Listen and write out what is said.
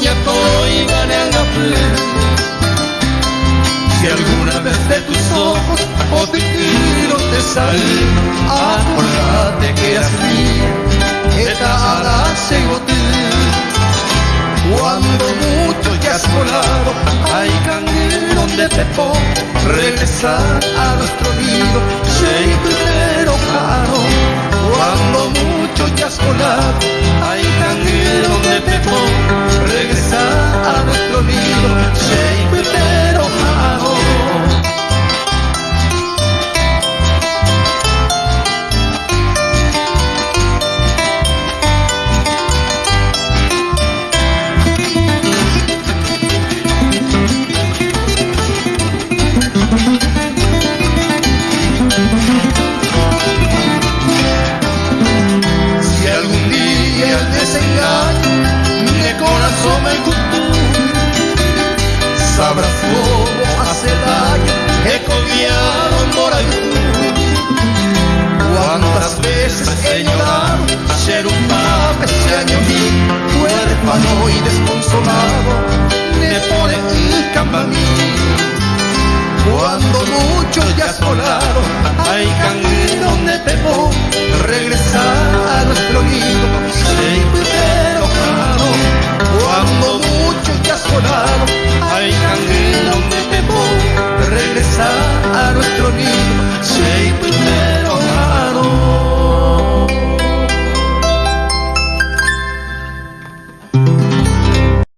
coñato y ganeangape. Si alguna vez de tus ojos o de tiro te sale, acordate que eras mía, esta ala se Cuando mucho ya has volado, hay candil donde te pongo, regresar a nuestro nido, primero caro. Cuando mucho ya has volado, como a Celaya he colgueado en Morancú. Cuántas veces he llorado ser un padre ese año mí, huérfano y desconsolado de pone y campanillo. Cuando mucho ya sola